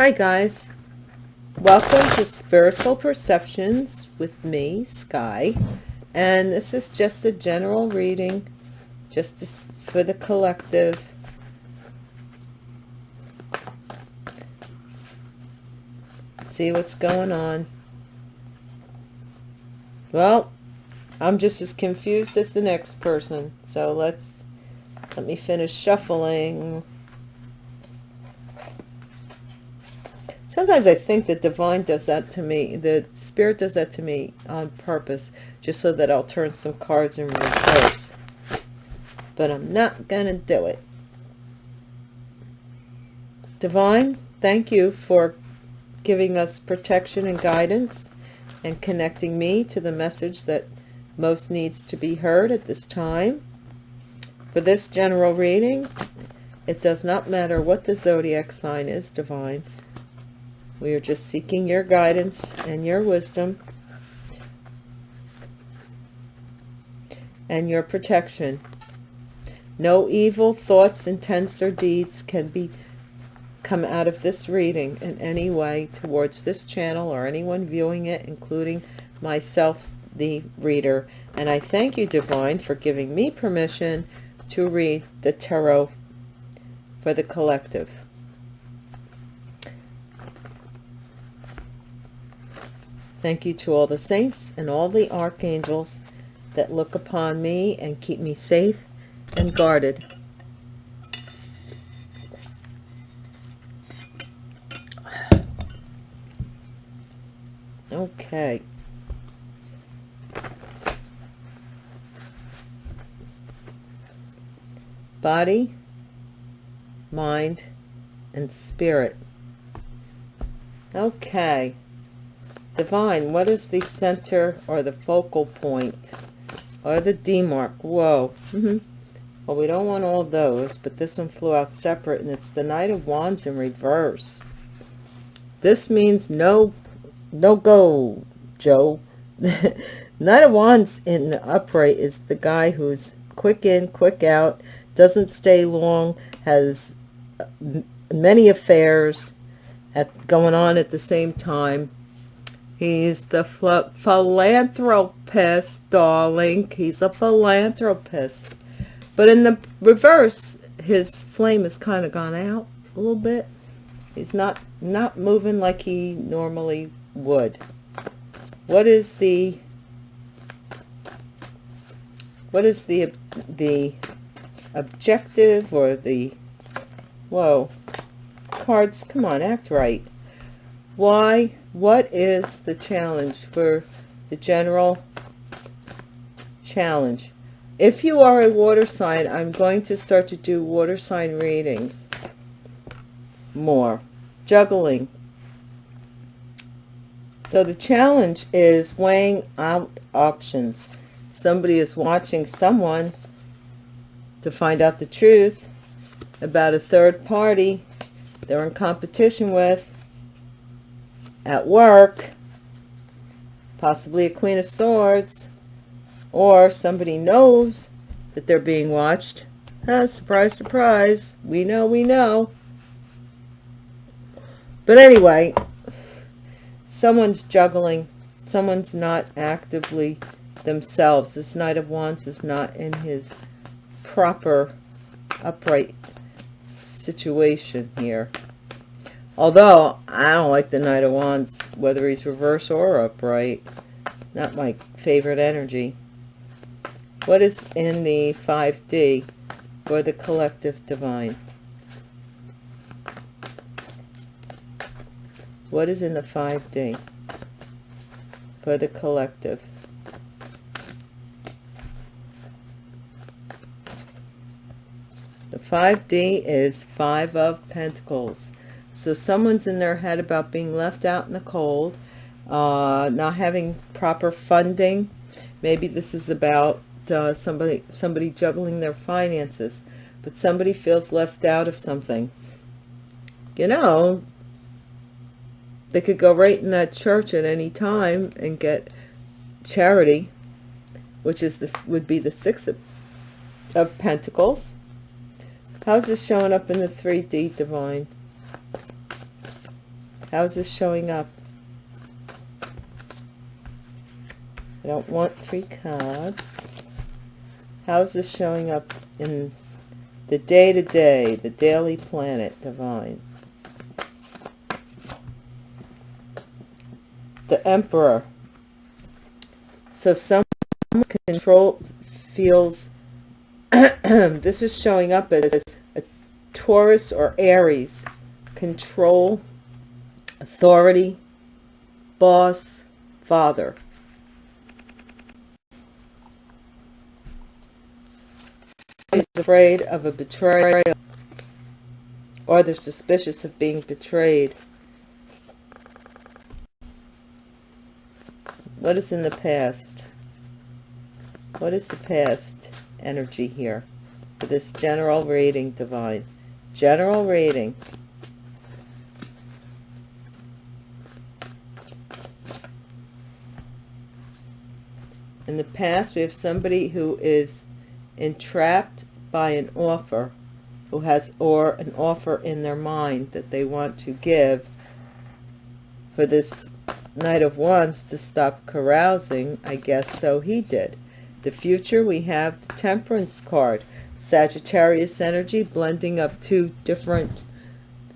Hi guys, welcome to Spiritual Perceptions with me, Sky, and this is just a general reading, just to, for the collective. See what's going on. Well, I'm just as confused as the next person, so let's, let me finish shuffling. Sometimes I think that divine does that to me. The spirit does that to me on purpose, just so that I'll turn some cards in reverse. But I'm not going to do it. Divine, thank you for giving us protection and guidance and connecting me to the message that most needs to be heard at this time. For this general reading, it does not matter what the zodiac sign is, Divine. We are just seeking your guidance and your wisdom and your protection. No evil thoughts, intents, or deeds can be come out of this reading in any way towards this channel or anyone viewing it, including myself, the reader. And I thank you, Divine, for giving me permission to read the tarot for the collective. Thank you to all the saints and all the archangels that look upon me and keep me safe and guarded. Okay. Body, mind, and spirit. Okay. Divine, what is the center or the focal point or the D mark? Whoa. Mm -hmm. Well, we don't want all those, but this one flew out separate, and it's the Knight of Wands in reverse. This means no, no go, Joe. Knight of Wands in the upright is the guy who's quick in, quick out, doesn't stay long, has many affairs at going on at the same time He's the philanthropist, darling. He's a philanthropist. But in the reverse, his flame has kind of gone out a little bit. He's not, not moving like he normally would. What is the, what is the, the objective or the, whoa, cards, come on, act right. Why what is the challenge for the general challenge? If you are a water sign, I'm going to start to do water sign readings more. Juggling. So the challenge is weighing out options. Somebody is watching someone to find out the truth about a third party they're in competition with at work, possibly a Queen of Swords, or somebody knows that they're being watched. Ah, surprise, surprise. We know, we know. But anyway, someone's juggling. Someone's not actively themselves. This Knight of Wands is not in his proper upright situation here. Although, I don't like the Knight of Wands, whether he's reverse or upright. Not my favorite energy. What is in the 5D for the collective divine? What is in the 5D for the collective? The 5D is Five of Pentacles. So someone's in their head about being left out in the cold, uh, not having proper funding. Maybe this is about uh, somebody somebody juggling their finances, but somebody feels left out of something. You know, they could go right in that church at any time and get charity, which is this would be the six of, of pentacles. How's this showing up in the 3D divine? How's this showing up? I don't want three cards. How's this showing up in the day-to-day, -day, the daily planet, divine? The Emperor. So some control feels, this is showing up as a Taurus or Aries. Control, authority, boss, father. He's afraid of a betrayal or they're suspicious of being betrayed. What is in the past? What is the past energy here for this general reading, Divine? General reading. In the past, we have somebody who is entrapped by an offer who has or an offer in their mind that they want to give for this knight of wands to stop carousing i guess so he did. The future we have the temperance card. Sagittarius energy blending up two different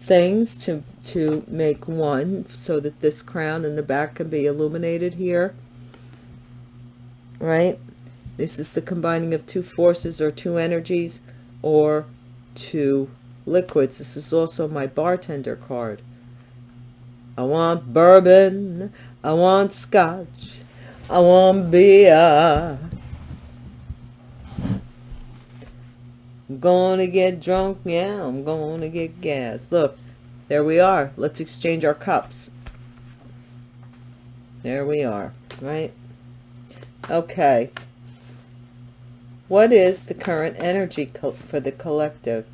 things to to make one so that this crown in the back can be illuminated here right this is the combining of two forces or two energies or two liquids. This is also my bartender card. I want bourbon. I want scotch. I want beer. I'm gonna get drunk. Yeah, I'm gonna get gas. Look, there we are. Let's exchange our cups. There we are, right? Okay. What is the current energy for the collective?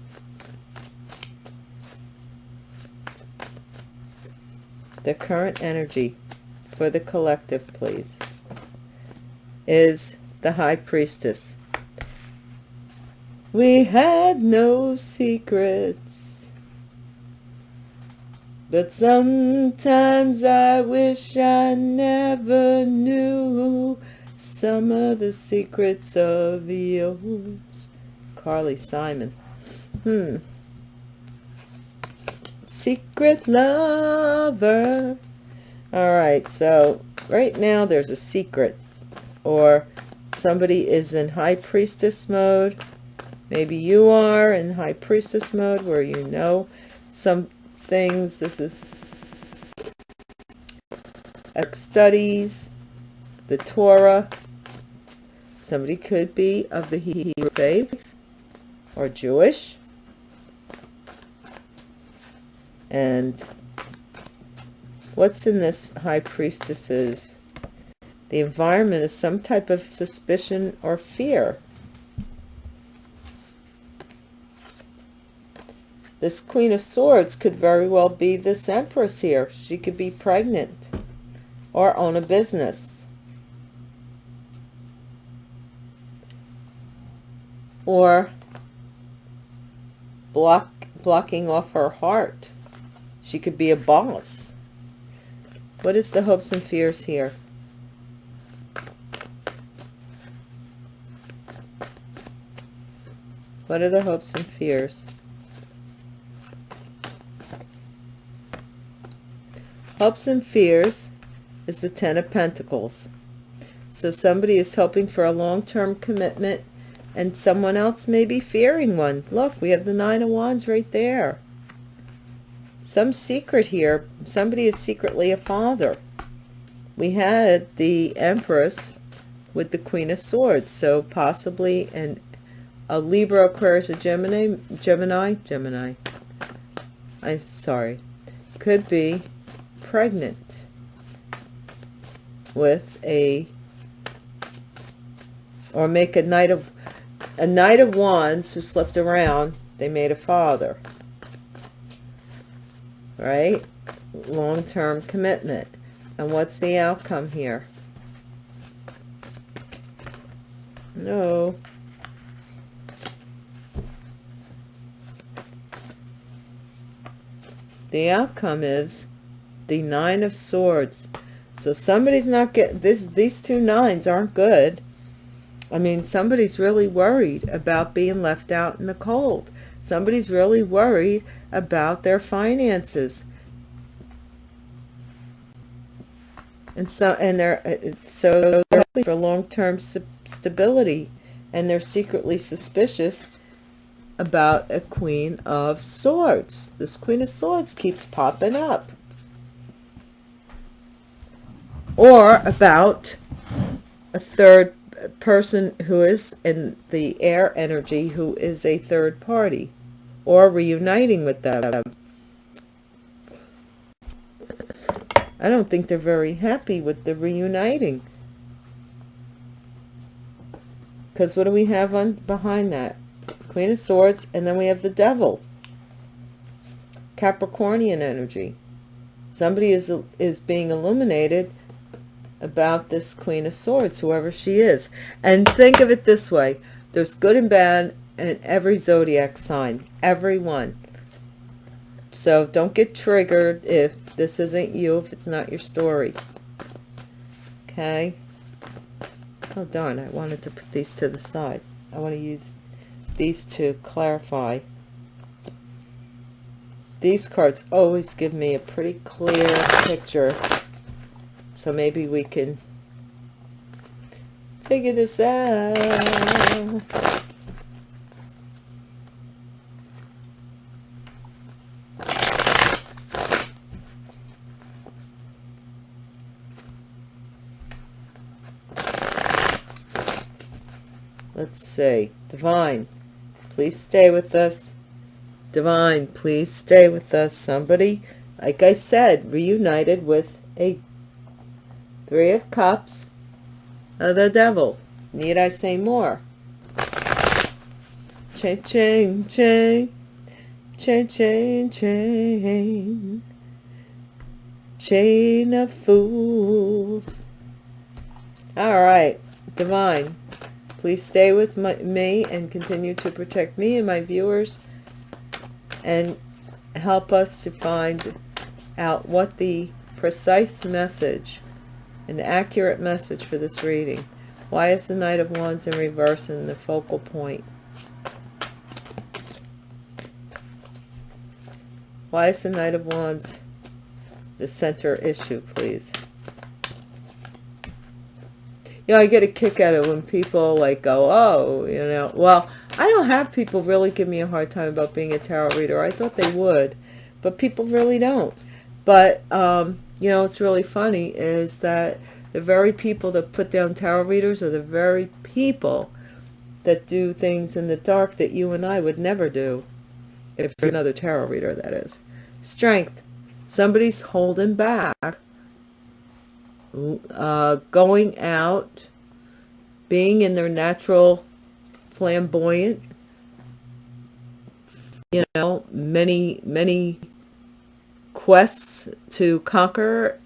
The current energy for the collective, please, is the High Priestess. We had no secrets, but sometimes I wish I never knew some of the secrets of yours. Carly Simon. Hmm. Secret lover. All right, so right now there's a secret or somebody is in high priestess mode. Maybe you are in high priestess mode where you know some things. This is studies, the Torah, Somebody could be of the Hebrew faith or Jewish. And what's in this high priestess's? The environment is some type of suspicion or fear. This Queen of Swords could very well be this Empress here. She could be pregnant or own a business. Or block blocking off her heart. She could be a boss. What is the hopes and fears here? What are the hopes and fears? Hopes and fears is the Ten of Pentacles. So somebody is hoping for a long-term commitment and someone else may be fearing one. Look, we have the Nine of Wands right there. Some secret here. Somebody is secretly a father. We had the Empress with the Queen of Swords. So possibly an, a Libra, Aquarius, a Gemini, Gemini, Gemini. I'm sorry. Could be pregnant with a, or make a Knight of a Knight of Wands who slept around, they made a father. Right? Long-term commitment. And what's the outcome here? No. The outcome is the nine of swords so somebody's not getting, this these two nines aren't good i mean somebody's really worried about being left out in the cold. Somebody's really worried about their finances. And so and they're uh, so they're looking for long-term stability and they're secretly suspicious about a queen of swords. This queen of swords keeps popping up. Or about a third person who is in the air energy who is a third party or reuniting with them I don't think they're very happy with the reuniting. Because what do we have on behind that? Queen of Swords, and then we have the Devil. Capricornian energy. Somebody is is being illuminated about this Queen of Swords, whoever she is. And think of it this way. There's good and bad in every zodiac sign. Every one. So don't get triggered if this isn't you, if it's not your story. Okay. Oh, darn. I wanted to put these to the side. I want to use these to clarify. These cards always give me a pretty clear picture. So maybe we can figure this out. let's see. Divine please stay with us. Divine please stay with us. Somebody like i said reunited with a three of cups of the devil. Need i say more? Chain chain chain chain chain chain chain of fools. All right divine Please stay with my, me and continue to protect me and my viewers and help us to find out what the precise message, an accurate message for this reading. Why is the Knight of Wands in reverse in the focal point? Why is the Knight of Wands the center issue, please? you know, I get a kick out of when people like go, oh, you know, well, I don't have people really give me a hard time about being a tarot reader. I thought they would, but people really don't. But, um, you know, it's really funny is that the very people that put down tarot readers are the very people that do things in the dark that you and I would never do. If you're another tarot reader, that is. Strength. Somebody's holding back uh, going out, being in their natural flamboyant, you know, many, many quests to conquer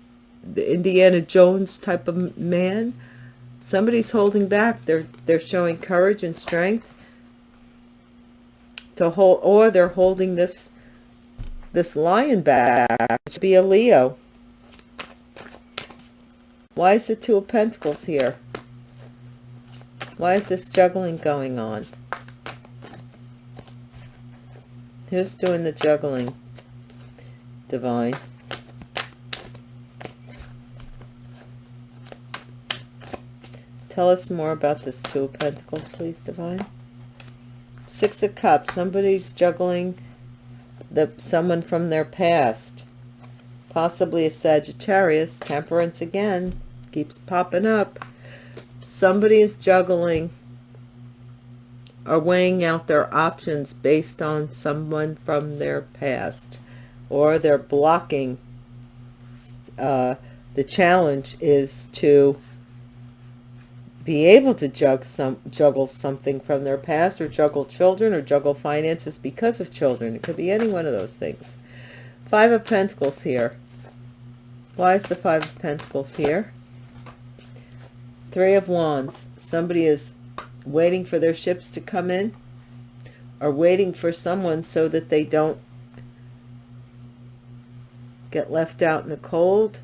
the Indiana Jones type of man. Somebody's holding back. They're, they're showing courage and strength to hold, or they're holding this, this lion back to be a Leo why is the Two of Pentacles here? Why is this juggling going on? Who's doing the juggling? Divine. Tell us more about this Two of Pentacles, please, Divine. Six of Cups. Somebody's juggling the someone from their past. Possibly a Sagittarius. Temperance again keeps popping up. Somebody is juggling or weighing out their options based on someone from their past or they're blocking uh, the challenge is to be able to juggle, some, juggle something from their past or juggle children or juggle finances because of children. It could be any one of those things. Five of Pentacles here. Why is the Five of Pentacles here? Three of Wands. Somebody is waiting for their ships to come in or waiting for someone so that they don't get left out in the cold.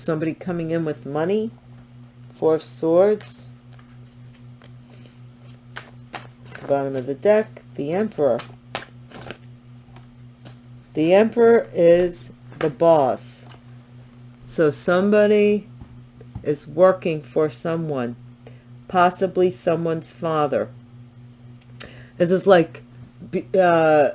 Somebody coming in with money. Four of Swords. Bottom of the deck, the Emperor. The Emperor is the boss. So somebody is working for someone, possibly someone's father. This is like, uh,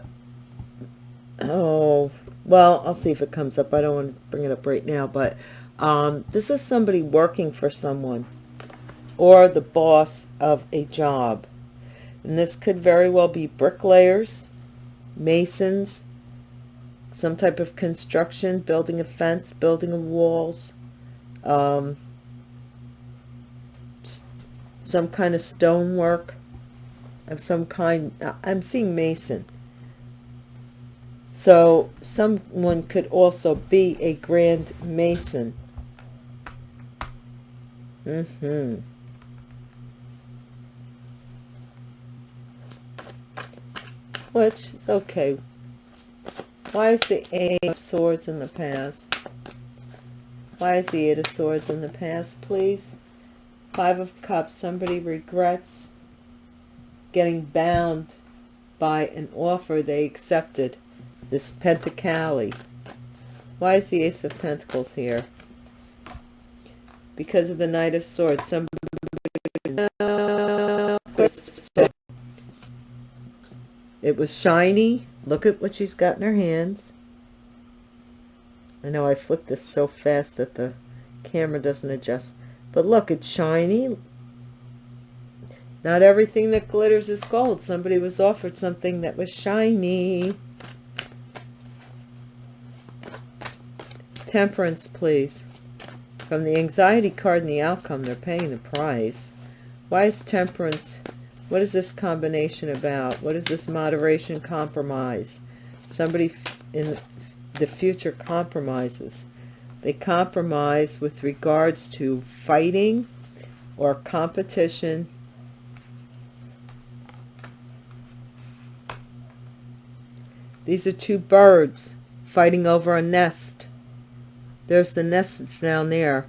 oh, well, I'll see if it comes up. I don't want to bring it up right now, but um, this is somebody working for someone or the boss of a job. And this could very well be bricklayers, masons, some type of construction, building a fence, building walls, um, some kind of stonework of some kind. I'm seeing mason. So someone could also be a grand mason. Mm-hmm. Which is okay. Why is the Eight of Swords in the past? Why is the Eight of Swords in the past, please? Five of Cups. Somebody regrets getting bound by an offer they accepted. This Pentacali. Why is the Ace of Pentacles here? Because of the Knight of Swords. Somebody it was shiny. Look at what she's got in her hands. I know I flipped this so fast that the camera doesn't adjust. But look, it's shiny. Not everything that glitters is gold. Somebody was offered something that was shiny. Temperance, please. From the anxiety card and the outcome, they're paying the price. Why is temperance what is this combination about? What is this moderation compromise? Somebody in the future compromises. They compromise with regards to fighting or competition. These are two birds fighting over a nest. There's the nest down there.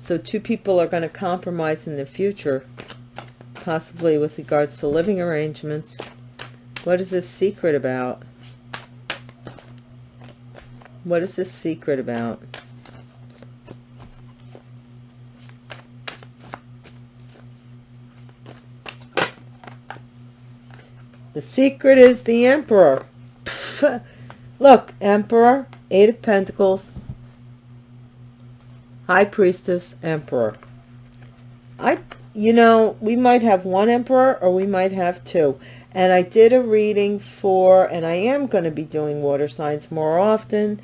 So two people are going to compromise in the future possibly with regards to living arrangements. What is this secret about? What is this secret about? The secret is the Emperor. Look, Emperor, Eight of Pentacles, High Priestess, Emperor. I you know, we might have one emperor or we might have two. And I did a reading for, and I am going to be doing water signs more often.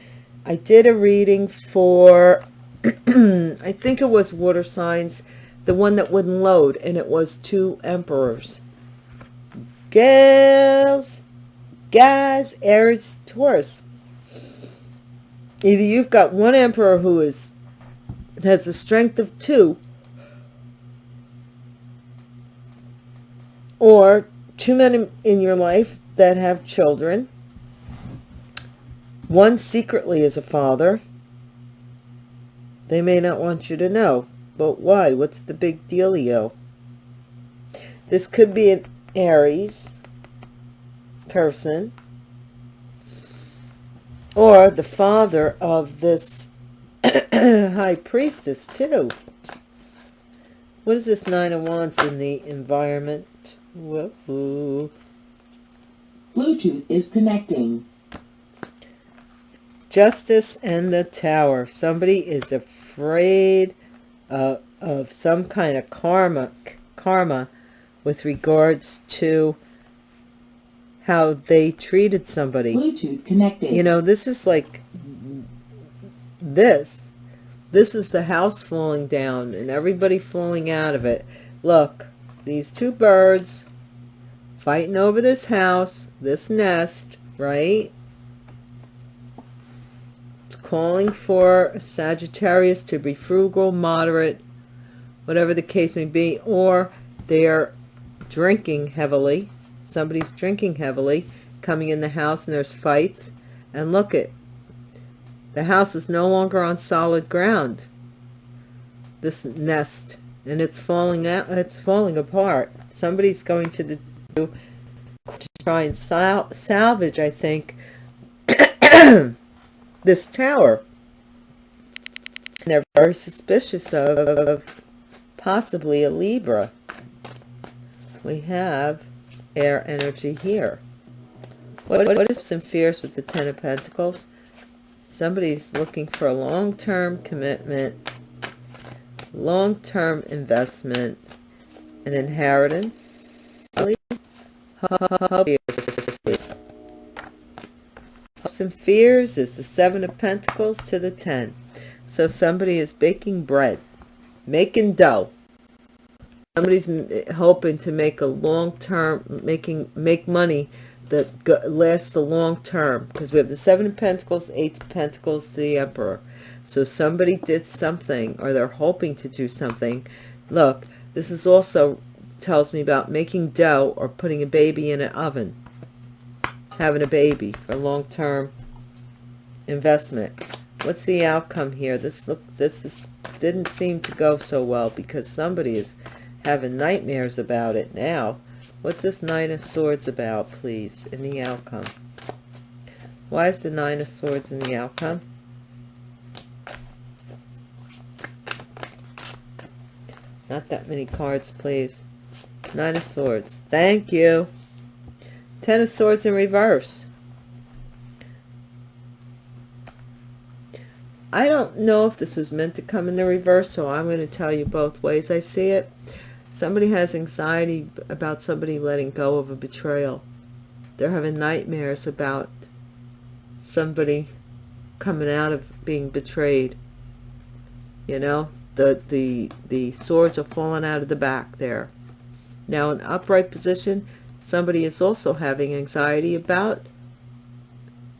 I did a reading for, I think it was water signs, the one that wouldn't load, and it was two emperors. Girls, guys, Aries, Taurus. Either you've got one emperor who is has the strength of two, or two men in your life that have children. One secretly is a father. They may not want you to know. But why? What's the big dealio? This could be an Aries person. Or the father of this high priestess too. What is this Nine of Wands in the environment? Whoa. Bluetooth is connecting. Justice and the Tower. Somebody is afraid uh, of some kind of karma, karma with regards to how they treated somebody. Bluetooth connected. You know, this is like this. This is the house falling down and everybody falling out of it. Look, these two birds fighting over this house, this nest, right? It's calling for Sagittarius to be frugal, moderate, whatever the case may be, or they're drinking heavily. Somebody's drinking heavily coming in the house and there's fights. And look it, the house is no longer on solid ground. This nest, and it's falling out. It's falling apart. Somebody's going to the to try and sal salvage. I think this tower. And they're very suspicious of, possibly a Libra. We have air energy here. What, what is some fears with the Ten of Pentacles? Somebody's looking for a long-term commitment, long-term investment, an inheritance. Some fears is the Seven of Pentacles to the Ten. So somebody is baking bread, making dough. Somebody's eh, hoping to make a long-term, making make money that lasts the long term because we have the seven of pentacles eight of pentacles the emperor. So somebody did something or they're hoping to do something. Look this is also tells me about making dough or putting a baby in an oven. Having a baby for long-term investment. What's the outcome here? This look this is didn't seem to go so well because somebody is having nightmares about it now What's this Nine of Swords about, please, in the outcome? Why is the Nine of Swords in the outcome? Not that many cards, please. Nine of Swords. Thank you. Ten of Swords in reverse. I don't know if this was meant to come in the reverse, so I'm going to tell you both ways I see it. Somebody has anxiety about somebody letting go of a betrayal. They're having nightmares about somebody coming out of being betrayed. You know, the, the, the swords are falling out of the back there. Now, in upright position, somebody is also having anxiety about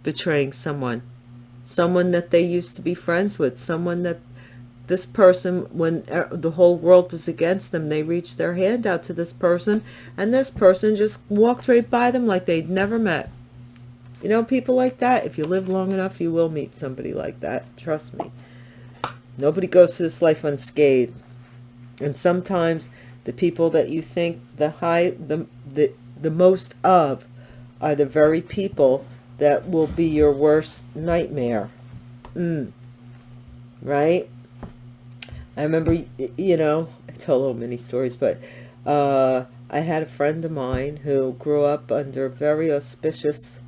betraying someone. Someone that they used to be friends with. Someone that this person when the whole world was against them they reached their hand out to this person and this person just walked right by them like they'd never met. You know people like that if you live long enough you will meet somebody like that trust me. Nobody goes to this life unscathed. And sometimes the people that you think the high the the, the most of are the very people that will be your worst nightmare. Mm. right I remember, you know, I tell a little many stories, but uh, I had a friend of mine who grew up under very auspicious,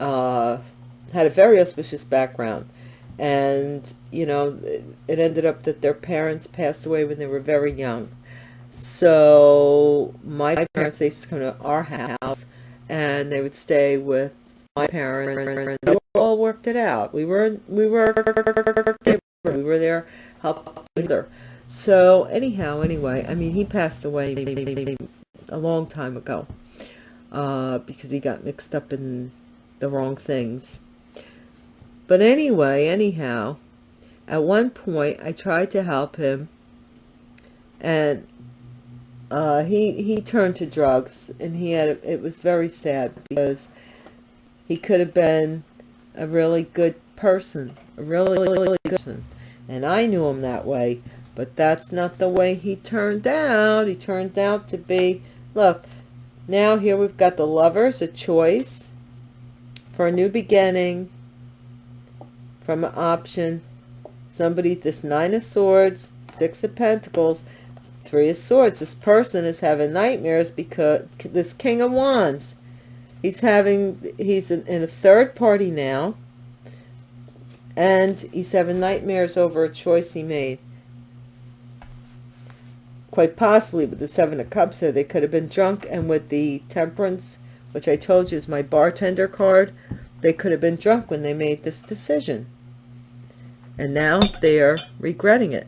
uh, had a very auspicious background. And, you know, it ended up that their parents passed away when they were very young. So my parents, they used to come to our house and they would stay with my parents We all worked it out. We were we were we were there help either. So anyhow, anyway, I mean he passed away a long time ago uh, because he got mixed up in the wrong things. But anyway, anyhow, at one point I tried to help him and uh, he he turned to drugs and he had it was very sad because he could have been a really good person, a really, really good person. And I knew him that way, but that's not the way he turned out. He turned out to be, look, now here we've got the lovers, a choice for a new beginning from an option. Somebody, this nine of swords, six of pentacles, three of swords. This person is having nightmares because this king of wands he's having he's in, in a third party now and he's having nightmares over a choice he made quite possibly with the seven of cups there they could have been drunk and with the temperance which i told you is my bartender card they could have been drunk when they made this decision and now they are regretting it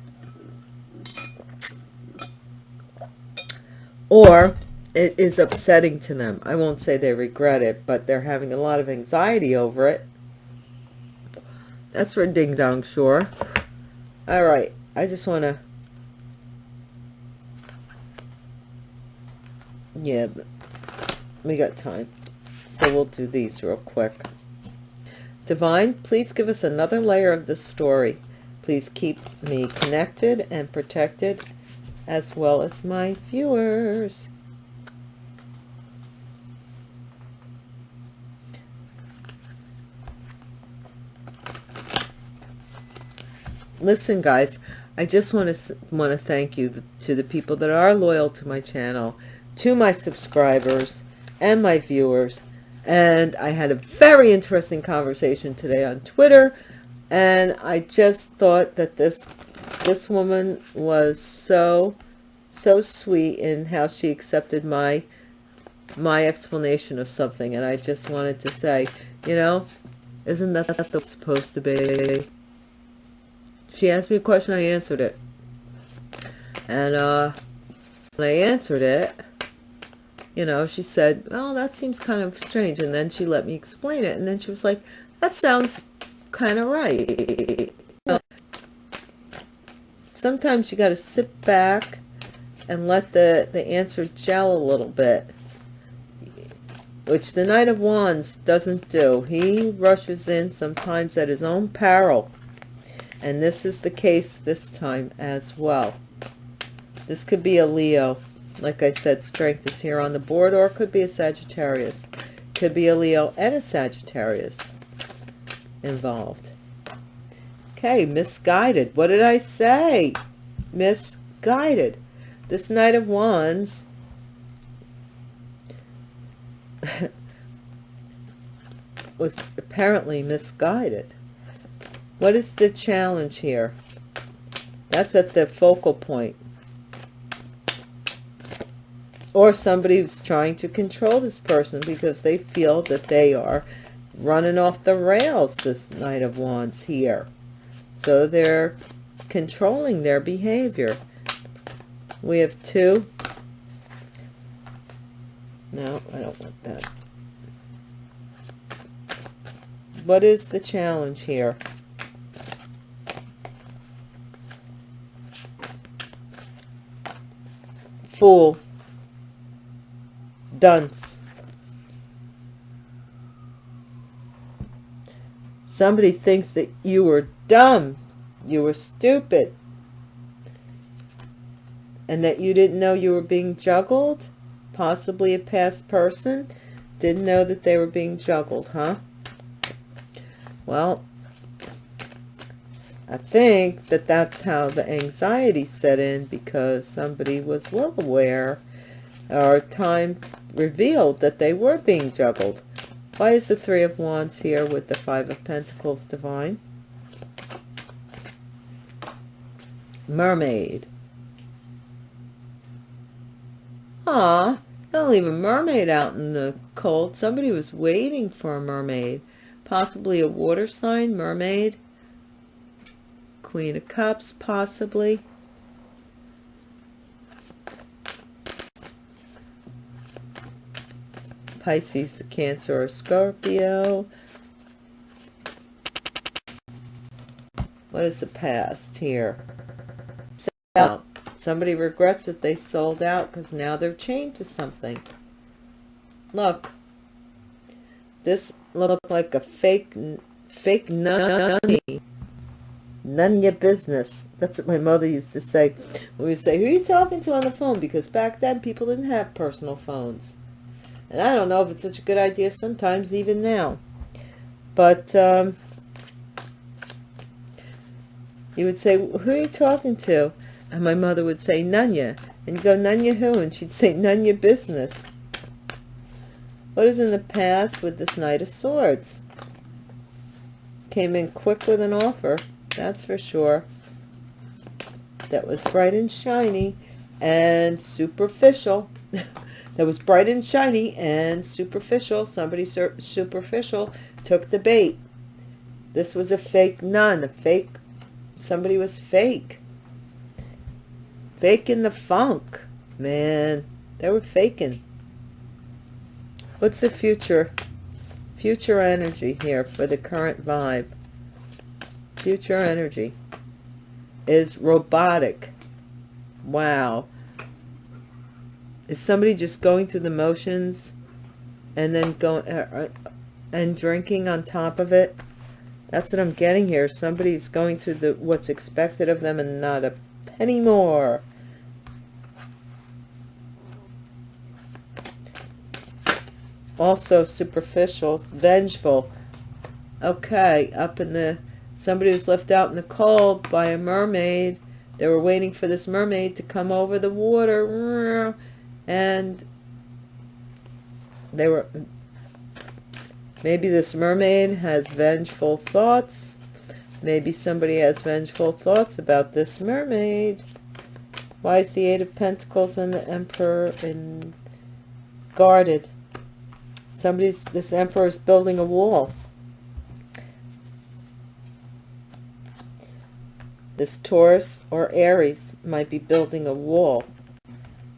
or it is upsetting to them. I won't say they regret it, but they're having a lot of anxiety over it. That's for Ding Dong Sure. All right. I just want to... Yeah. we got time. So we'll do these real quick. Divine, please give us another layer of this story. Please keep me connected and protected as well as my viewers. Listen, guys, I just want to want to thank you to the people that are loyal to my channel, to my subscribers and my viewers. And I had a very interesting conversation today on Twitter, and I just thought that this this woman was so so sweet in how she accepted my my explanation of something and I just wanted to say you know isn't that the supposed to be she asked me a question I answered it. And uh when I answered it you know she said oh that seems kind of strange. And then she let me explain it and then she was like that sounds kind of right. Sometimes you got to sit back and let the, the answer gel a little bit, which the Knight of Wands doesn't do. He rushes in sometimes at his own peril, and this is the case this time as well. This could be a Leo. Like I said, strength is here on the board, or it could be a Sagittarius. Could be a Leo and a Sagittarius involved. Okay, misguided. What did I say? Misguided. This Knight of Wands was apparently misguided. What is the challenge here? That's at the focal point. Or somebody who's trying to control this person because they feel that they are running off the rails, this Knight of Wands here. So they're controlling their behavior. We have two. No, I don't want that. What is the challenge here? Fool. Dunce. Somebody thinks that you were dumb. You were stupid. And that you didn't know you were being juggled? Possibly a past person? Didn't know that they were being juggled, huh? Well, I think that that's how the anxiety set in because somebody was well aware or time revealed that they were being juggled. Why is the Three of Wands here with the Five of Pentacles divine? Mermaid. Ah, don't leave a mermaid out in the cold. Somebody was waiting for a mermaid. Possibly a water sign, mermaid. Queen of Cups, possibly. Pisces, Cancer, or Scorpio. What is the past here? Somebody regrets that they sold out because now they're chained to something. Look. This looks like a fake, fake nunny. None your business. That's what my mother used to say. We would say, who are you talking to on the phone? Because back then people didn't have personal phones. And I don't know if it's such a good idea sometimes, even now. But um, you would say, who are you talking to? And my mother would say, Nunya. And you go, Nunya who? And she'd say, Nunya business. What is in the past with this Knight of Swords? Came in quick with an offer, that's for sure. That was bright and shiny and superficial. that was bright and shiny and superficial. Somebody superficial took the bait. This was a fake nun, a fake, somebody was fake. Faking the funk, man. They were faking. What's the future? Future energy here for the current vibe. Future energy is robotic. Wow. Is somebody just going through the motions and then going uh, uh, and drinking on top of it. That's what I'm getting here. Somebody's going through the what's expected of them and not a penny more. Also superficial, vengeful. Okay, up in the somebody was left out in the cold by a mermaid. They were waiting for this mermaid to come over the water. And they were maybe this mermaid has vengeful thoughts. Maybe somebody has vengeful thoughts about this mermaid. Why is the eight of pentacles and the emperor in guarded? Somebody's this emperor is building a wall this taurus or aries might be building a wall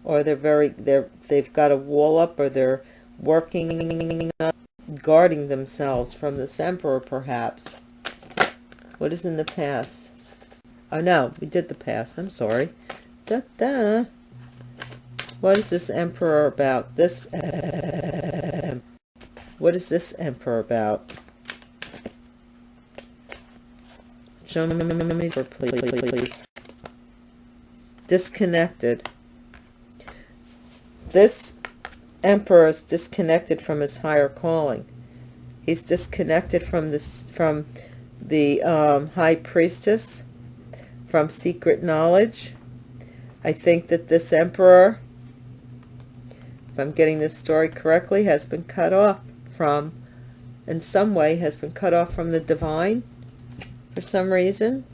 or they're very they're they've got a wall up or they're working on guarding themselves from this emperor perhaps. What is in the past? Oh no we did the past i'm sorry. Da, da. what is this emperor about? This what is this emperor about show please disconnected this emperor is disconnected from his higher calling. He's disconnected from this from the um, high priestess, from secret knowledge. I think that this emperor, if I'm getting this story correctly, has been cut off from, in some way, has been cut off from the divine for some reason.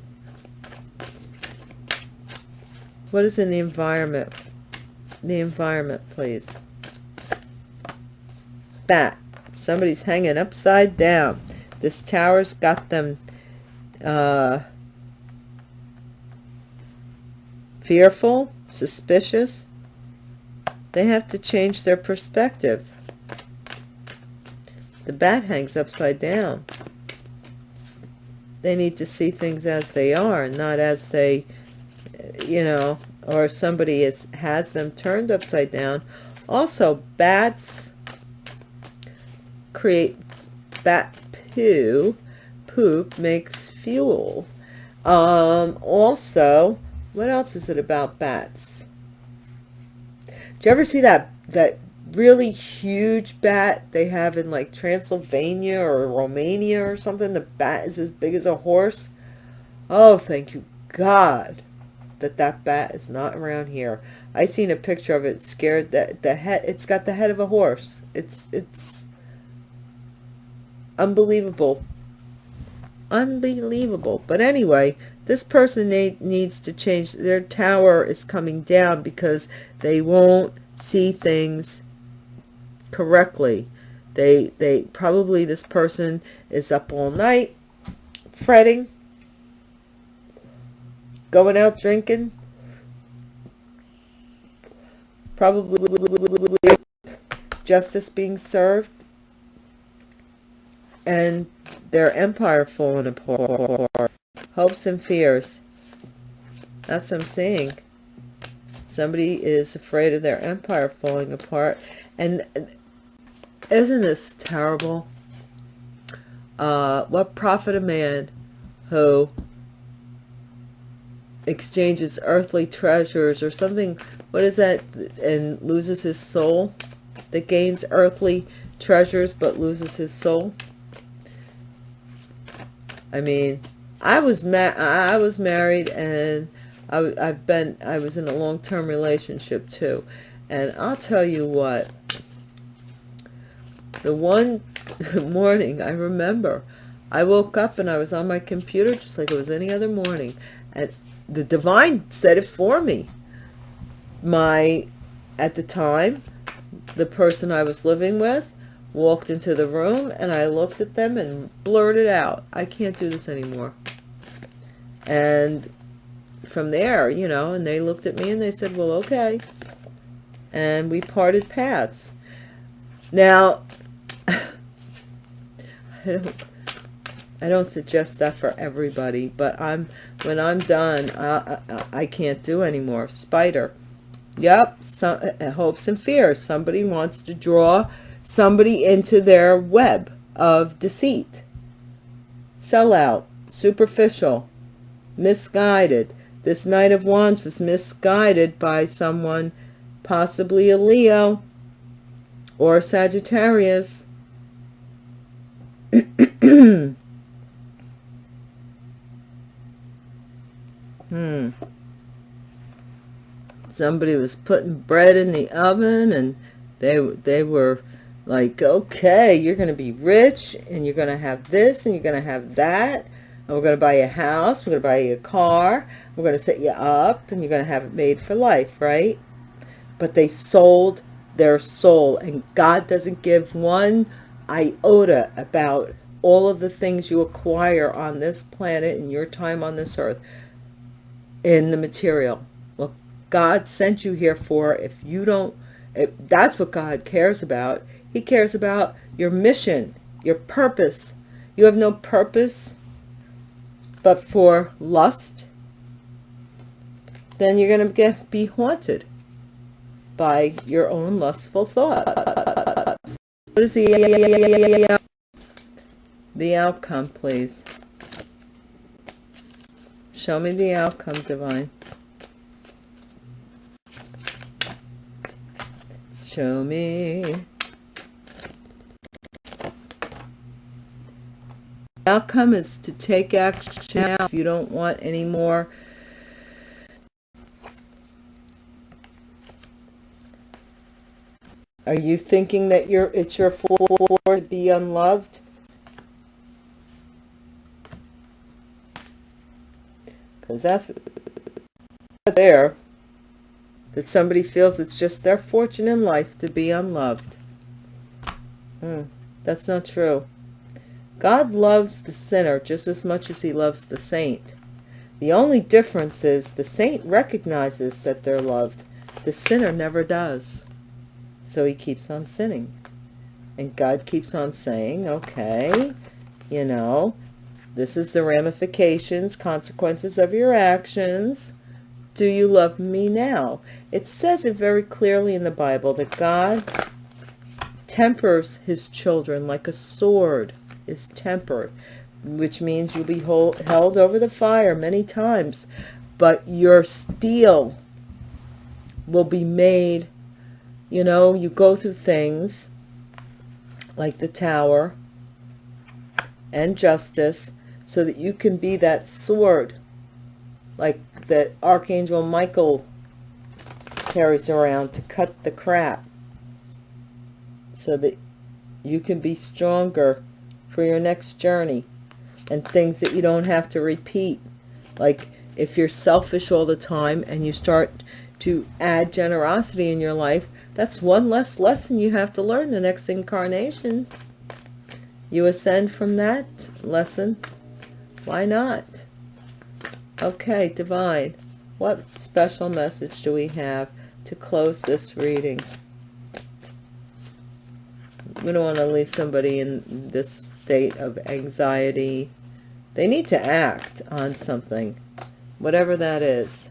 What is in the environment? The environment, please. That somebody's hanging upside down. This tower's got them uh, fearful suspicious. They have to change their perspective. The bat hangs upside down they need to see things as they are not as they you know or somebody is has them turned upside down. Also bats create bat poo poop makes fuel. Um also what else is it about bats? Do you ever see that that really huge bat they have in like Transylvania or Romania or something. The bat is as big as a horse. Oh thank you God that that bat is not around here. I seen a picture of it scared that the head it's got the head of a horse. It's it's unbelievable. Unbelievable. But anyway this person needs to change. Their tower is coming down because they won't see things correctly they they probably this person is up all night fretting going out drinking probably justice being served and their empire falling apart. Hopes and fears. That's what I'm seeing. Somebody is afraid of their empire falling apart. And isn't this terrible? Uh, what profit a man who exchanges earthly treasures or something, what is that, and loses his soul? That gains earthly treasures but loses his soul? I mean, I was ma I was married and I, I've been, I was in a long-term relationship too. And I'll tell you what, the one morning I remember, I woke up and I was on my computer just like it was any other morning. And the divine said it for me. My, at the time, the person I was living with walked into the room and I looked at them and blurted out, I can't do this anymore. And from there, you know, and they looked at me and they said, well, okay. And we parted paths. Now, don't, I don't suggest that for everybody, but I'm, when I'm done, I, I, I can't do anymore. Spider. Yep, some, uh, hopes and fears. Somebody wants to draw somebody into their web of deceit. Sellout, superficial, misguided. This Knight of Wands was misguided by someone, possibly a Leo or Sagittarius. hmm. Somebody was putting bread in the oven and they, they were like, okay, you're going to be rich and you're going to have this and you're going to have that. And we're going to buy you a house. We're going to buy you a car. We're going to set you up and you're going to have it made for life, right? But they sold their soul and God doesn't give one iota about all of the things you acquire on this planet in your time on this earth in the material. Well, God sent you here for if you don't, if that's what God cares about. He cares about your mission, your purpose. You have no purpose but for lust, then you're going to get be haunted by your own lustful thoughts. What is the, the outcome, please? Show me the outcome, Divine. Show me. The outcome is to take action now if you don't want any more Are you thinking that you're it's your fault to be unloved? Because that's there. That somebody feels it's just their fortune in life to be unloved. Hmm, that's not true. God loves the sinner just as much as he loves the saint. The only difference is the saint recognizes that they're loved. The sinner never does. So he keeps on sinning. And God keeps on saying, okay, you know, this is the ramifications, consequences of your actions. Do you love me now? It says it very clearly in the Bible that God tempers his children like a sword is tempered, which means you'll be hold, held over the fire many times, but your steel will be made you know, you go through things like the tower and justice so that you can be that sword like that Archangel Michael carries around to cut the crap so that you can be stronger for your next journey and things that you don't have to repeat like if you're selfish all the time and you start to add generosity in your life that's one less lesson you have to learn the next incarnation. You ascend from that lesson. Why not? Okay, Divine. What special message do we have to close this reading? We don't want to leave somebody in this state of anxiety. They need to act on something, whatever that is.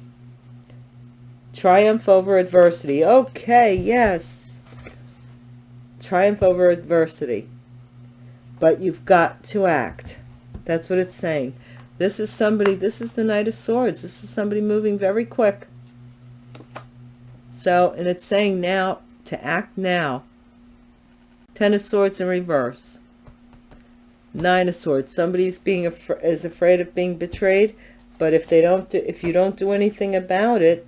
Triumph over adversity. Okay, yes. Triumph over adversity. But you've got to act. That's what it's saying. This is somebody, this is the Knight of Swords. This is somebody moving very quick. So, and it's saying now, to act now. Ten of Swords in reverse. Nine of Swords. Somebody's being af is afraid of being betrayed, but if they don't do, if you don't do anything about it,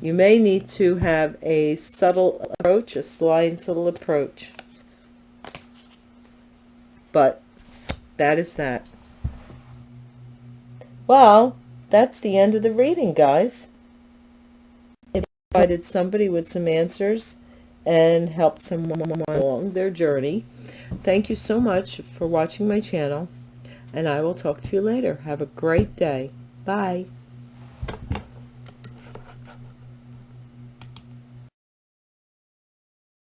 you may need to have a subtle approach, a sly and subtle approach. But that is that. Well, that's the end of the reading, guys. It provided somebody with some answers and helped someone along their journey. Thank you so much for watching my channel, and I will talk to you later. Have a great day. Bye.